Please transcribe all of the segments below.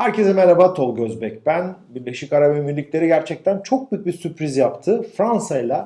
Herkese merhaba Tolga Özbek. Ben Birleşik Arap Emirlikleri gerçekten çok büyük bir sürpriz yaptı. Fransa ile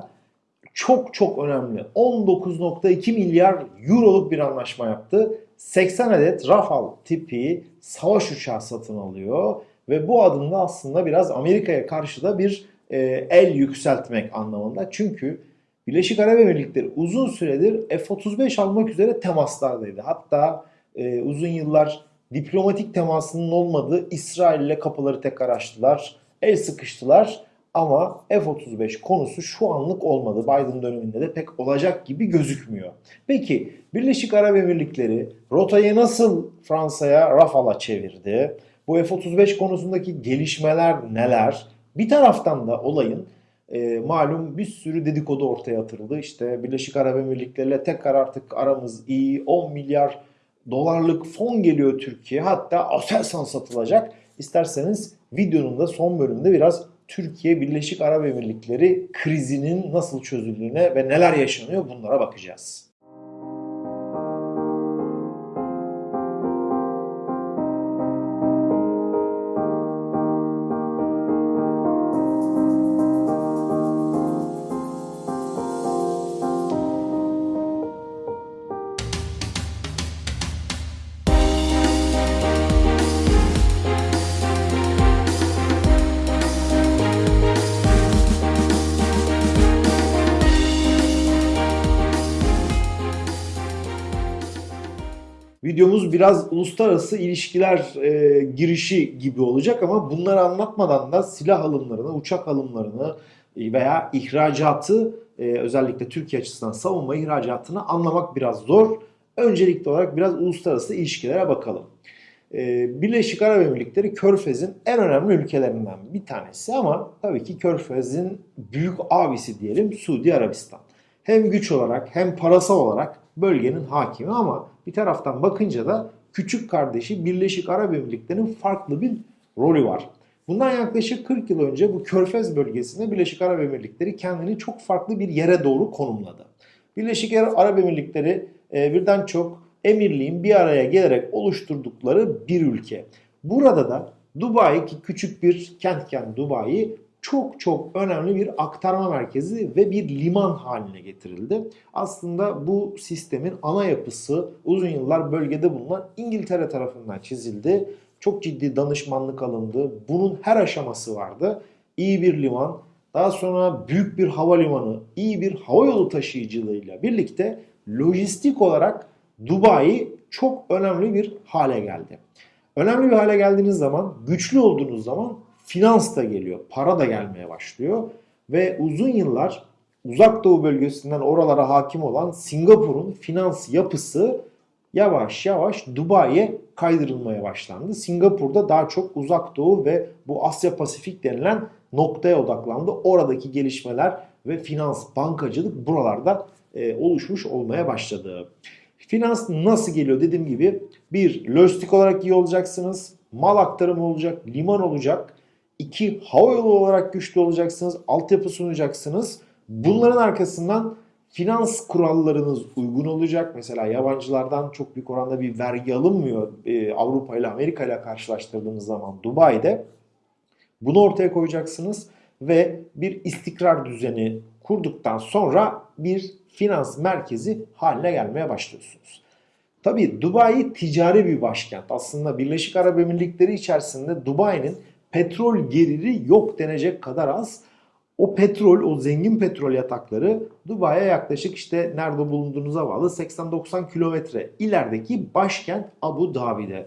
çok çok önemli 19.2 milyar euroluk bir anlaşma yaptı. 80 adet Rafale tipi savaş uçağı satın alıyor ve bu adımda aslında biraz Amerika'ya karşı da bir e, el yükseltmek anlamında. Çünkü Birleşik Arap Emirlikleri uzun süredir F-35 almak üzere temaslardaydı. Hatta e, uzun yıllar diplomatik temasının olmadığı İsrail ile kapıları tekrar açtılar. El sıkıştılar ama F-35 konusu şu anlık olmadı. Biden döneminde de pek olacak gibi gözükmüyor. Peki Birleşik Arap Emirlikleri rotayı nasıl Fransa'ya Rafale'a çevirdi? Bu F-35 konusundaki gelişmeler neler? Bir taraftan da olayın e, malum bir sürü dedikodu ortaya atıldı. İşte Birleşik Arap Emirlikleri ile tekrar artık aramız iyi 10 milyar dolarlık fon geliyor Türkiye. Hatta Aselsan satılacak. İsterseniz videonun da son bölümünde biraz Türkiye Birleşik Arap Emirlikleri krizinin nasıl çözüldüğüne ve neler yaşanıyor bunlara bakacağız. Biraz uluslararası ilişkiler e, girişi gibi olacak ama bunları anlatmadan da silah alımlarını, uçak alımlarını e, veya ihracatı e, özellikle Türkiye açısından savunma ihracatını anlamak biraz zor. Öncelikli olarak biraz uluslararası ilişkilere bakalım. E, Birleşik Arap Emirlikleri Körfez'in en önemli ülkelerinden bir tanesi ama tabii ki Körfez'in büyük abisi diyelim Suudi Arabistan. Hem güç olarak hem parasal olarak bölgenin hakimi ama bir taraftan bakınca da küçük kardeşi Birleşik Arap Emirlikleri'nin farklı bir rolü var. Bundan yaklaşık 40 yıl önce bu Körfez bölgesinde Birleşik Arap Emirlikleri kendini çok farklı bir yere doğru konumladı. Birleşik Arap Emirlikleri e, birden çok emirliğin bir araya gelerek oluşturdukları bir ülke. Burada da Dubai ki küçük bir kentken Dubai çok çok önemli bir aktarma merkezi ve bir liman haline getirildi. Aslında bu sistemin ana yapısı uzun yıllar bölgede bulunan İngiltere tarafından çizildi. Çok ciddi danışmanlık alındı. Bunun her aşaması vardı. İyi bir liman, daha sonra büyük bir havalimanı, iyi bir havayolu taşıyıcılığıyla birlikte lojistik olarak Dubai çok önemli bir hale geldi. Önemli bir hale geldiğiniz zaman, güçlü olduğunuz zaman finans da geliyor, para da gelmeye başlıyor ve uzun yıllar uzak doğu bölgesinden oralara hakim olan Singapur'un finans yapısı yavaş yavaş Dubai'ye kaydırılmaya başlandı. Singapur'da daha çok uzak doğu ve bu Asya Pasifik denilen noktaya odaklandı. Oradaki gelişmeler ve finans, bankacılık buralarda e, oluşmuş olmaya başladı. Finans nasıl geliyor dediğim gibi bir lojistik olarak iyi olacaksınız, mal aktarımı olacak, liman olacak, İki, hava yolu olarak güçlü olacaksınız, altyapı sunacaksınız. Bunların arkasından finans kurallarınız uygun olacak. Mesela yabancılardan çok büyük oranda bir vergi alınmıyor ee, Avrupa ile Amerika ile karşılaştırdığımız zaman Dubai'de. Bunu ortaya koyacaksınız ve bir istikrar düzeni kurduktan sonra bir finans merkezi haline gelmeye başlıyorsunuz. Tabii Dubai ticari bir başkent. Aslında Birleşik Arap Emirlikleri içerisinde Dubai'nin petrol geliri yok denecek kadar az. O petrol, o zengin petrol yatakları Dubai'ye yaklaşık işte nerede bulunduğunuza bağlı 80-90 kilometre ilerideki başkent Abu Dhabi'de.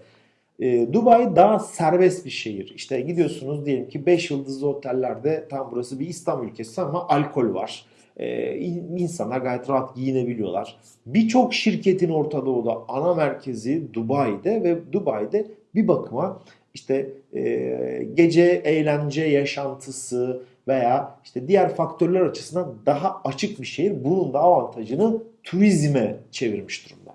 E, Dubai daha serbest bir şehir. İşte gidiyorsunuz diyelim ki 5 yıldızlı otellerde tam burası bir İslam ülkesi ama alkol var. E, insanlar gayet rahat giyinebiliyorlar. Birçok şirketin Orta Doğu'da ana merkezi Dubai'de ve Dubai'de bir bakıma işte e, gece eğlence yaşantısı veya işte diğer faktörler açısından daha açık bir şehir. Bunun da avantajını turizme çevirmiş durumda.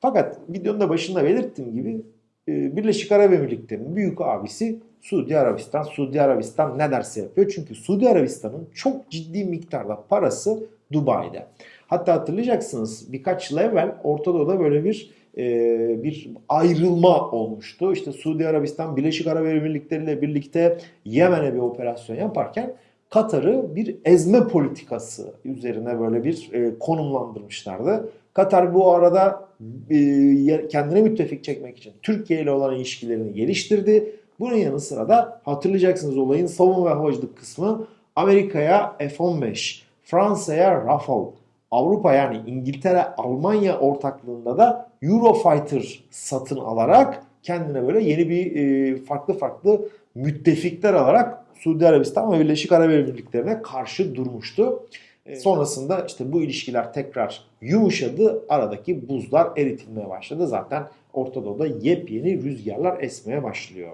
Fakat videonun da başında belirttiğim gibi e, Birleşik Arap Emirlikleri'nin büyük abisi Suudi Arabistan. Suudi Arabistan ne derse yapıyor. Çünkü Suudi Arabistan'ın çok ciddi miktarda parası Dubai'de. Hatta hatırlayacaksınız birkaç yıl evvel Orta Doğu'da böyle bir e, bir ayrılma olmuştu. İşte Suudi Arabistan Birleşik Arap Emirlikleri ile birlikte Yemen'e bir operasyon yaparken Katar'ı bir ezme politikası üzerine böyle bir e, konumlandırmışlardı. Katar bu arada e, kendine müttefik çekmek için Türkiye ile olan ilişkilerini geliştirdi. Bunun yanı sıra da hatırlayacaksınız olayın savunma ve havacılık kısmı Amerika'ya F-15, Fransa'ya Rafale, Avrupa yani İngiltere, Almanya ortaklığında da Eurofighter satın alarak kendine böyle yeni bir e, farklı farklı müttefikler alarak Suudi Arabistan ve Birleşik Arap Emirlikleri'ne karşı durmuştu. E, sonrasında işte bu ilişkiler tekrar yumuşadı. Aradaki buzlar eritilmeye başladı. Zaten Orta Doğu'da yepyeni rüzgarlar esmeye başlıyor.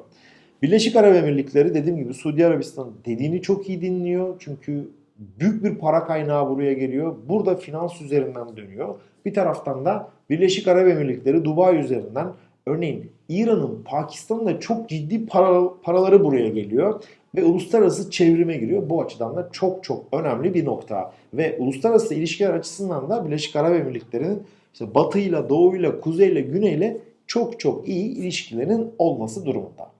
Birleşik Arap Emirlikleri dediğim gibi Suudi Arabistan dediğini çok iyi dinliyor. Çünkü büyük bir para kaynağı buraya geliyor. Burada finans üzerinden dönüyor. Bir taraftan da Birleşik Arap Emirlikleri Dubai üzerinden örneğin İran'ın Pakistan'ın da çok ciddi para, paraları buraya geliyor ve uluslararası çevrime giriyor. Bu açıdan da çok çok önemli bir nokta. Ve uluslararası ilişkiler açısından da Birleşik Arap Emirlikleri'nin işte batıyla, doğuyla, kuzeyle, güneyle çok çok iyi ilişkilerin olması durumunda.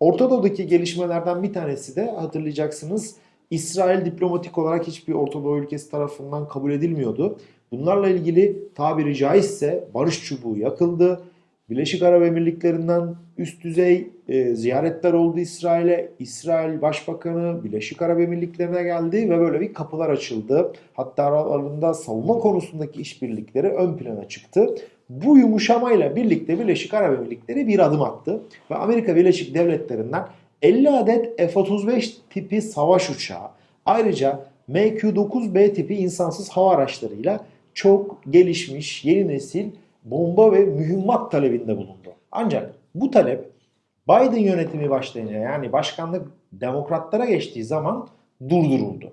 Orta Doğu'daki gelişmelerden bir tanesi de hatırlayacaksınız İsrail diplomatik olarak hiçbir Orta Doğu ülkesi tarafından kabul edilmiyordu. Bunlarla ilgili tabiri caizse barış çubuğu yakıldı. Birleşik Arap Emirlikleri'nden üst düzey e, ziyaretler oldu İsrail'e. İsrail Başbakanı Birleşik Arap Emirlikleri'ne geldi ve böyle bir kapılar açıldı. Hatta aralarında savunma konusundaki işbirlikleri ön plana çıktı. Bu yumuşamayla birlikte Birleşik Arap Emirlikleri bir adım attı ve Amerika Birleşik Devletleri'nden 50 adet F-35 tipi savaş uçağı ayrıca MQ-9B tipi insansız hava araçlarıyla çok gelişmiş yeni nesil bomba ve mühimmat talebinde bulundu. Ancak bu talep Biden yönetimi başlayınca yani başkanlık demokratlara geçtiği zaman durduruldu.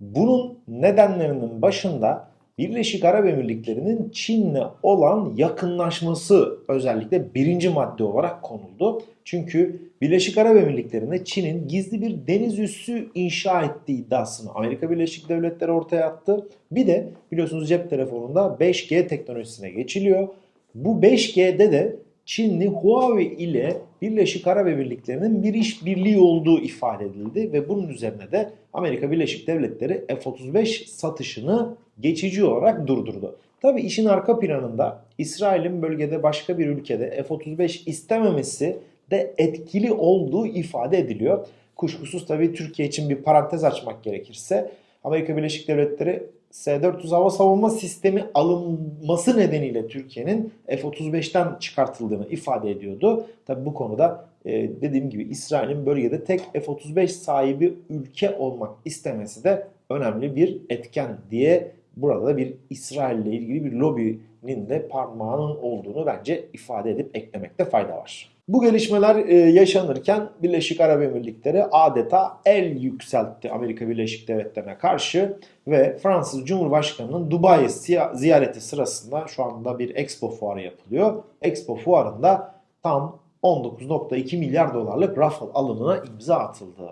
Bunun nedenlerinin başında Birleşik Arap Emirlikleri'nin Çin'le olan yakınlaşması özellikle birinci madde olarak konuldu. Çünkü Birleşik Arap Emirlikleri'nde Çin'in gizli bir deniz üssü inşa ettiği iddiasını Amerika Birleşik Devletleri ortaya attı. Bir de biliyorsunuz cep telefonunda 5G teknolojisine geçiliyor. Bu 5G'de de Çinli Huawei ile Birleşik Arap Emirlikleri'nin bir işbirliği olduğu ifade edildi ve bunun üzerine de Amerika Birleşik Devletleri F-35 satışını geçici olarak durdurdu. Tabi işin arka planında İsrail'in bölgede başka bir ülkede F-35 istememesi de etkili olduğu ifade ediliyor. Kuşkusuz tabii Türkiye için bir parantez açmak gerekirse Amerika Birleşik Devletleri S-400 hava savunma sistemi alınması nedeniyle Türkiye'nin F-35'ten çıkartıldığını ifade ediyordu. Tabi bu konuda e, dediğim gibi İsrail'in bölgede tek F-35 sahibi ülke olmak istemesi de önemli bir etken diye burada da bir İsrail ile ilgili bir lobinin de parmağının olduğunu bence ifade edip eklemekte fayda var. Bu gelişmeler e, yaşanırken Birleşik Arap Emirlikleri adeta el yükseltti Amerika Birleşik Devletleri'ne karşı ve Fransız Cumhurbaşkanı'nın Dubai ziyareti sırasında şu anda bir Expo fuarı yapılıyor. Expo fuarında tam 19.2 milyar dolarlık Rafale alımına imza atıldı.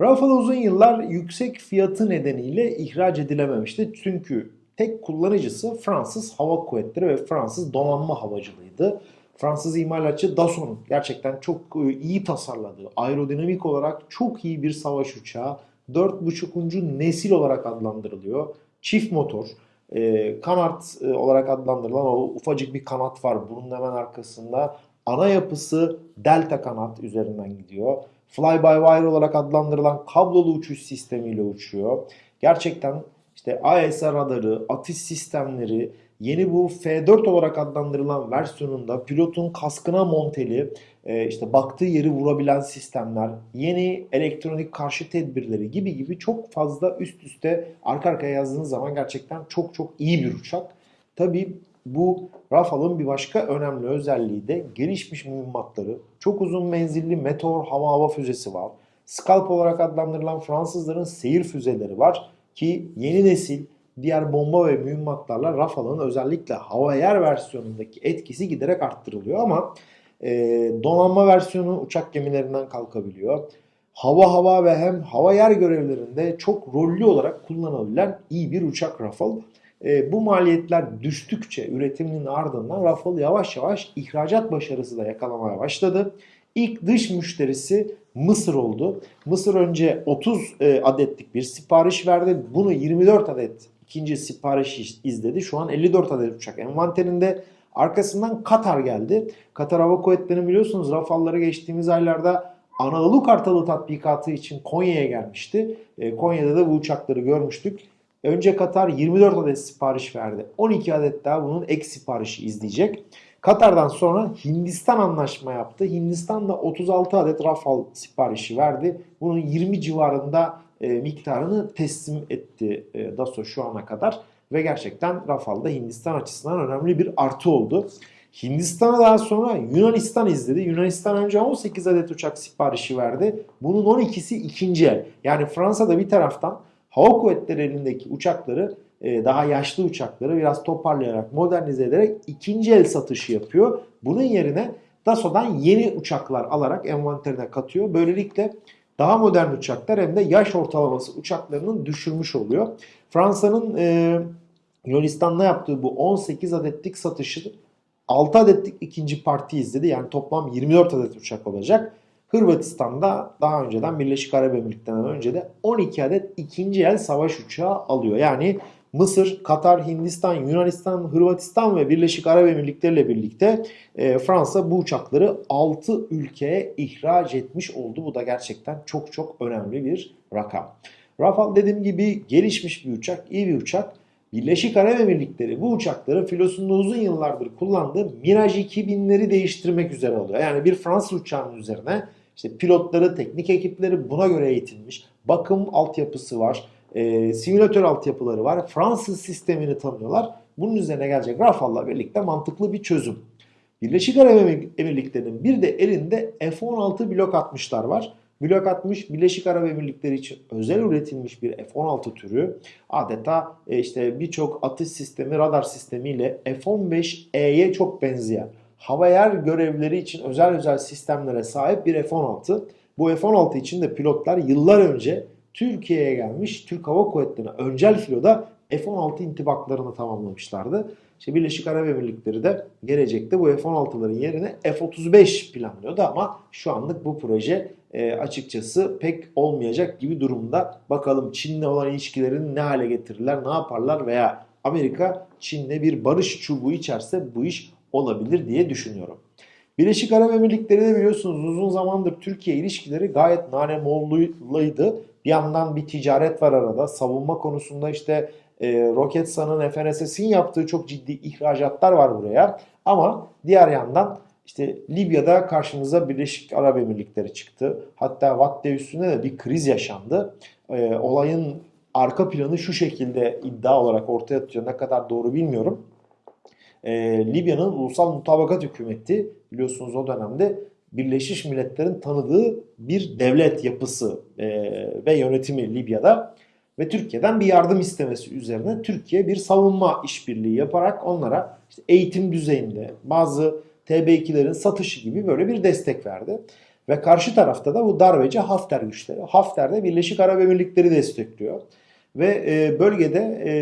Rafale uzun yıllar yüksek fiyatı nedeniyle ihraç edilememişti. Çünkü tek kullanıcısı Fransız Hava Kuvvetleri ve Fransız donanma havacılığıydı. Fransız imalatçı Dassault'un gerçekten çok e, iyi tasarladığı, aerodinamik olarak çok iyi bir savaş uçağı. 4.5. nesil olarak adlandırılıyor. Çift motor, e, kanat e, olarak adlandırılan o ufacık bir kanat var bunun hemen arkasında. Ana yapısı delta kanat üzerinden gidiyor. Fly-by-wire olarak adlandırılan kablolu uçuş sistemiyle uçuyor. Gerçekten işte AESA radarı, atış sistemleri, Yeni bu F4 olarak adlandırılan versiyonunda pilotun kaskına monteli e, işte baktığı yeri vurabilen sistemler, yeni elektronik karşı tedbirleri gibi gibi çok fazla üst üste arka arkaya yazdığınız zaman gerçekten çok çok iyi bir uçak. Tabi bu Rafale'ın bir başka önemli özelliği de gelişmiş mühimmatları. Çok uzun menzilli Meteor hava hava füzesi var. Scalp olarak adlandırılan Fransızların seyir füzeleri var ki yeni nesil diğer bomba ve mühimmatlarla Rafale'ın özellikle hava yer versiyonundaki etkisi giderek arttırılıyor ama e, donanma versiyonu uçak gemilerinden kalkabiliyor. Hava hava ve hem hava yer görevlerinde çok rollü olarak kullanılabilen iyi bir uçak Rafale. E, bu maliyetler düştükçe üretiminin ardından Rafale yavaş yavaş ihracat başarısı da yakalamaya başladı. İlk dış müşterisi Mısır oldu. Mısır önce 30 e, adetlik bir sipariş verdi. Bunu 24 adet ikinci sipariş izledi. Şu an 54 adet uçak envanterinde. Arkasından Katar geldi. Katar Hava Kuvvetleri'nin biliyorsunuz Rafalları geçtiğimiz aylarda Anadolu Kartalı tatbikatı için Konya'ya gelmişti. E, Konya'da da bu uçakları görmüştük. Önce Katar 24 adet sipariş verdi. 12 adet daha bunun ek siparişi izleyecek. Katar'dan sonra Hindistan anlaşma yaptı. Hindistan da 36 adet Rafal siparişi verdi. Bunun 20 civarında e, miktarını teslim etti e, DASO şu ana kadar. Ve gerçekten Rafal'da Hindistan açısından önemli bir artı oldu. Hindistan'a daha sonra Yunanistan izledi. Yunanistan önce 18 adet uçak siparişi verdi. Bunun 12'si ikinci el. Yani Fransa'da bir taraftan hava kuvvetleri elindeki uçakları e, daha yaşlı uçakları biraz toparlayarak modernize ederek ikinci el satışı yapıyor. Bunun yerine Dassault'dan yeni uçaklar alarak envanterine katıyor. Böylelikle daha modern uçaklar hem de yaş ortalaması uçaklarının düşürmüş oluyor. Fransa'nın e, Yunanistan'da yaptığı bu 18 adetlik satışı 6 adetlik ikinci parti izledi. Yani toplam 24 adet uçak olacak. Hırvatistan'da daha önceden Birleşik Arap Emirlikleri'nden önce de 12 adet ikinci el savaş uçağı alıyor. Yani Mısır, Katar, Hindistan, Yunanistan, Hırvatistan ve Birleşik Arap Emirlikleri ile birlikte e, Fransa bu uçakları 6 ülkeye ihraç etmiş oldu. Bu da gerçekten çok çok önemli bir rakam. Rafale dediğim gibi gelişmiş bir uçak, iyi bir uçak. Birleşik Arap Emirlikleri bu uçakları filosunda uzun yıllardır kullandığı Mirage 2000'leri değiştirmek üzere oluyor. Yani bir Fransız uçağının üzerine işte pilotları, teknik ekipleri buna göre eğitilmiş. Bakım altyapısı var. E, simülatör altyapıları var. Fransız sistemini tanıyorlar. Bunun üzerine gelecek Rafale'la birlikte mantıklı bir çözüm. Birleşik Arap Emirlikleri'nin bir de elinde F-16 blok 60'lar var. Blok 60 Birleşik Arap Emirlikleri için özel üretilmiş bir F-16 türü. Adeta e, işte birçok atış sistemi, radar sistemiyle F-15E'ye çok benzeyen hava yer görevleri için özel özel sistemlere sahip bir F-16. Bu F-16 için de pilotlar yıllar önce Türkiye'ye gelmiş Türk Hava Kuvvetleri'ne öncel filoda F-16 intibaklarını tamamlamışlardı. İşte Birleşik Arap Emirlikleri de gelecekte bu F-16'ların yerine F-35 planlıyordu ama şu anlık bu proje e, açıkçası pek olmayacak gibi durumda. Bakalım Çin'le olan ilişkilerini ne hale getirirler, ne yaparlar veya Amerika Çin'le bir barış çubuğu içerse bu iş olabilir diye düşünüyorum. Birleşik Arap Emirlikleri de biliyorsunuz uzun zamandır Türkiye ilişkileri gayet nanemoluydu. Bir yandan bir ticaret var arada. Savunma konusunda işte e, Roketsan'ın FNSS'in yaptığı çok ciddi ihracatlar var buraya. Ama diğer yandan işte Libya'da karşımıza Birleşik Arap Emirlikleri çıktı. Hatta Watte üstünde de bir kriz yaşandı. E, olayın arka planı şu şekilde iddia olarak ortaya atıyor. Ne kadar doğru bilmiyorum. E, Libya'nın ulusal mutabakat hükümeti biliyorsunuz o dönemde Birleşmiş Milletler'in tanıdığı bir devlet yapısı e, ve yönetimi Libya'da ve Türkiye'den bir yardım istemesi üzerine Türkiye bir savunma işbirliği yaparak onlara işte eğitim düzeyinde bazı TB2'lerin satışı gibi böyle bir destek verdi. Ve karşı tarafta da bu darbeci Hafter güçleri. Hafter de Birleşik Arap Emirlikleri destekliyor. Ve e, bölgede e,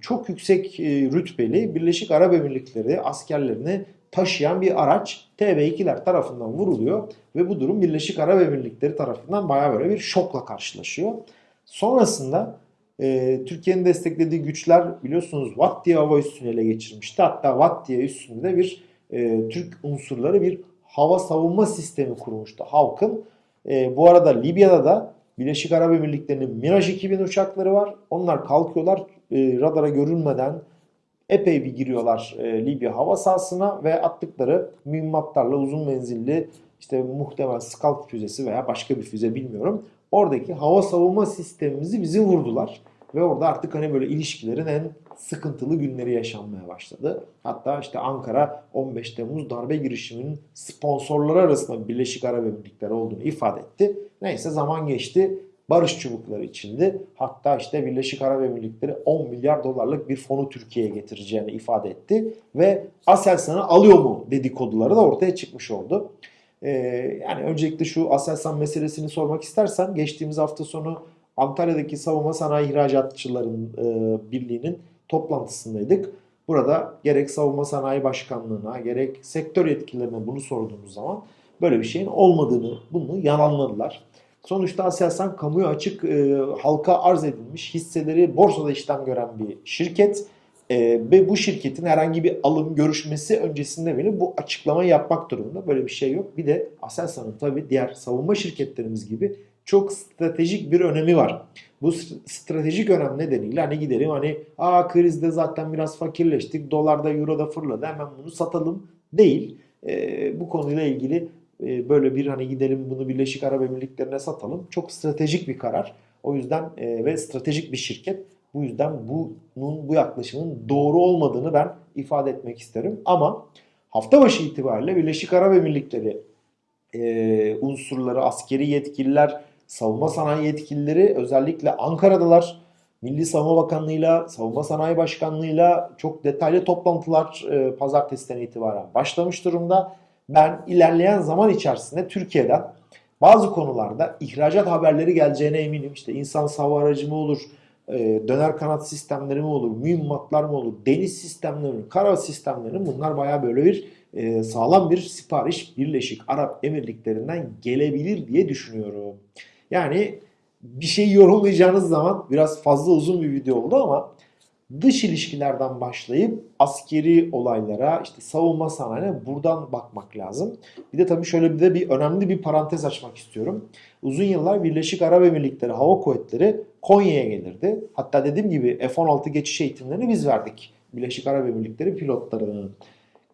çok yüksek e, rütbeli Birleşik Arap Emirlikleri askerlerini taşıyan bir araç TB2'ler tarafından vuruluyor. Ve bu durum Birleşik Arap Emirlikleri tarafından baya böyle bir şokla karşılaşıyor. Sonrasında Türkiye'nin desteklediği güçler biliyorsunuz Watt diye hava üssünü ele geçirmişti. Hatta Watt diye üstünde bir e, Türk unsurları bir hava savunma sistemi kurmuştu halkın. E, bu arada Libya'da da Birleşik Arap Emirlikleri'nin Mirage 2000 uçakları var. Onlar kalkıyorlar e, radara görünmeden epey bir giriyorlar e, Libya hava sahasına ve attıkları mühimmatlarla uzun menzilli işte muhtemel Scalp füzesi veya başka bir füze bilmiyorum. Oradaki hava savunma sistemimizi bizi vurdular. Ve orada artık hani böyle ilişkilerin en sıkıntılı günleri yaşanmaya başladı. Hatta işte Ankara 15 Temmuz darbe girişiminin sponsorları arasında Birleşik Arap Emirlikleri olduğunu ifade etti. Neyse zaman geçti. Barış çubukları içindi. Hatta işte Birleşik Arap Emirlikleri 10 milyar dolarlık bir fonu Türkiye'ye getireceğini ifade etti. Ve Aselsan'ı alıyor mu dedikoduları da ortaya çıkmış oldu. Ee, yani öncelikle şu Aselsan meselesini sormak istersen geçtiğimiz hafta sonu Antalya'daki savunma sanayi ihracatçıların e, birliğinin toplantısındaydık. Burada gerek Savunma Sanayi Başkanlığı'na gerek sektör yetkililerine bunu sorduğumuz zaman böyle bir şeyin olmadığını, bunu yalanladılar. Sonuçta Aselsan kamuya açık e, halka arz edilmiş hisseleri borsada işlem gören bir şirket. E, ve bu şirketin herhangi bir alım görüşmesi öncesinde bile bu açıklamayı yapmak durumunda. Böyle bir şey yok. Bir de Aselsan'ın tabii diğer savunma şirketlerimiz gibi çok stratejik bir önemi var. Bu stratejik önem nedeniyle hani gidelim hani aa krizde zaten biraz fakirleştik dolarda euroda fırladı hemen bunu satalım değil. E, bu konuyla ilgili e, böyle bir hani gidelim bunu Birleşik Arap Emirlikleri'ne satalım çok stratejik bir karar. O yüzden e, ve stratejik bir şirket. Bu yüzden bunun bu yaklaşımın doğru olmadığını ben ifade etmek isterim. Ama hafta başı itibariyle Birleşik Arap Emirlikleri e, unsurları, askeri yetkililer, savunma sanayi yetkilileri özellikle Ankara'dalar. Milli Savunma Bakanlığı'yla, Savunma Sanayi Başkanlığı'yla çok detaylı toplantılar e, pazartesiden itibaren başlamış durumda. Ben ilerleyen zaman içerisinde Türkiye'den bazı konularda ihracat haberleri geleceğine eminim. İşte insan hava aracı mı olur, e, döner kanat sistemleri mi olur, mühimmatlar mı olur, deniz sistemleri mi, kara sistemleri mi bunlar baya böyle bir e, sağlam bir sipariş Birleşik Arap Emirlikleri'nden gelebilir diye düşünüyorum. Yani bir şey yorumlayacağınız zaman biraz fazla uzun bir video oldu ama dış ilişkilerden başlayıp askeri olaylara, işte savunma sanayine buradan bakmak lazım. Bir de tabii şöyle bir de bir önemli bir parantez açmak istiyorum. Uzun yıllar Birleşik Arap Emirlikleri Hava Kuvvetleri Konya'ya gelirdi. Hatta dediğim gibi F-16 geçiş eğitimlerini biz verdik. Birleşik Arap Emirlikleri pilotlarının.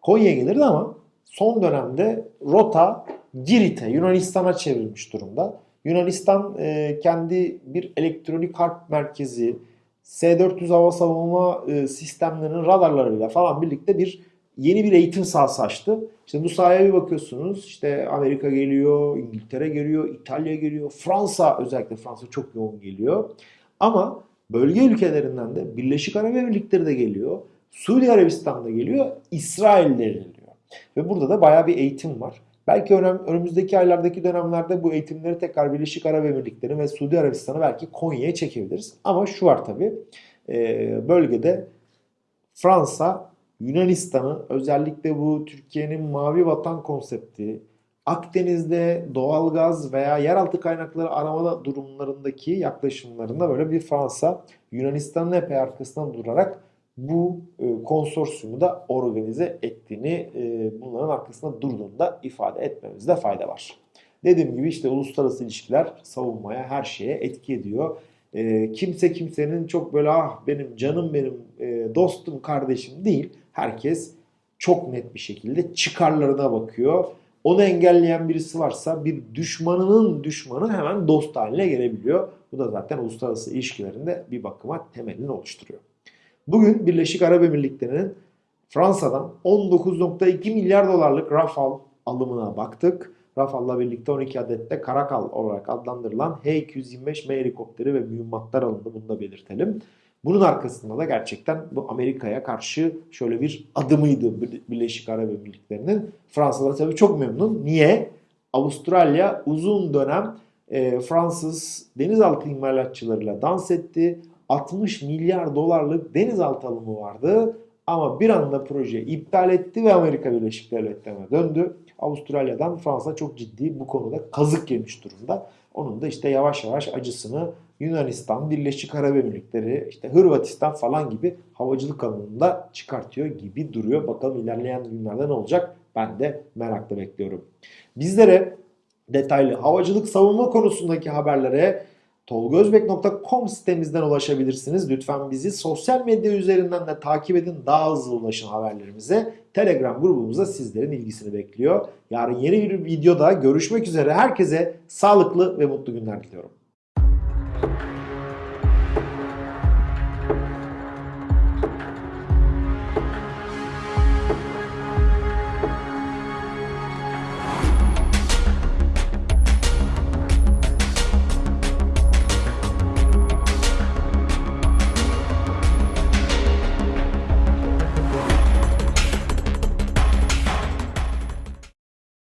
Konya'ya gelirdi ama son dönemde rota Girit'e, Yunanistan'a çevrilmiş durumda. Yunanistan e, kendi bir elektronik harp merkezi, S-400 hava savunma e, sistemlerinin radarlarıyla falan birlikte bir yeni bir eğitim sahası açtı. İşte bu sahaya bir bakıyorsunuz işte Amerika geliyor, İngiltere geliyor, İtalya geliyor, Fransa özellikle Fransa çok yoğun geliyor. Ama bölge ülkelerinden de Birleşik Arap Emirlikleri de geliyor, Suudi Arabistan geliyor, İsrail de geliyor. Ve burada da bayağı bir eğitim var. Belki önümüzdeki aylardaki dönemlerde bu eğitimleri tekrar Birleşik Arap Emirlikleri ve Suudi Arabistan'ı belki Konya'ya çekebiliriz. Ama şu var tabi e, bölgede Fransa Yunanistan'ı özellikle bu Türkiye'nin mavi vatan konsepti Akdeniz'de doğalgaz veya yeraltı kaynakları arama durumlarındaki yaklaşımlarında böyle bir Fransa Yunanistan'ın epey arkasından durarak bu e, konsorsiyumu da organize ettiğini, e, bunların arkasında durduğunu da ifade etmemizde fayda var. Dediğim gibi işte uluslararası ilişkiler savunmaya, her şeye etki ediyor. E, kimse kimsenin çok böyle ah benim canım benim dostum kardeşim değil. Herkes çok net bir şekilde çıkarlarına bakıyor. Onu engelleyen birisi varsa bir düşmanının düşmanı hemen dost haline gelebiliyor. Bu da zaten uluslararası ilişkilerinde bir bakıma temelini oluşturuyor. Bugün Birleşik Arap Emirlikleri'nin Fransa'dan 19.2 milyar dolarlık Rafale alımına baktık. Rafale'la birlikte 12 adet de Karakal olarak adlandırılan H-225M helikopteri ve mühimmatlar alındı. Bunu da belirtelim. Bunun arkasında da gerçekten bu Amerika'ya karşı şöyle bir adımıydı Birleşik Arap Emirlikleri'nin. Fransızlar tabii çok memnun. Niye? Avustralya uzun dönem e, Fransız denizaltı imalatçılarıyla dans etti. 60 milyar dolarlık denizaltı alımı vardı. Ama bir anda proje iptal etti ve Amerika Birleşik Devletleri'ne döndü. Avustralya'dan Fransa çok ciddi bu konuda kazık yemiş durumda. Onun da işte yavaş yavaş acısını Yunanistan, Birleşik Arap Emirlikleri, işte Hırvatistan falan gibi havacılık alanında çıkartıyor gibi duruyor. Bakalım ilerleyen günlerde ne olacak? Ben de merakla bekliyorum. Bizlere detaylı havacılık savunma konusundaki haberlere tolgozbek.com sitemizden ulaşabilirsiniz. Lütfen bizi sosyal medya üzerinden de takip edin. Daha hızlı ulaşın haberlerimize. Telegram grubumuzda sizlerin ilgisini bekliyor. Yarın yeni bir videoda görüşmek üzere. Herkese sağlıklı ve mutlu günler diliyorum.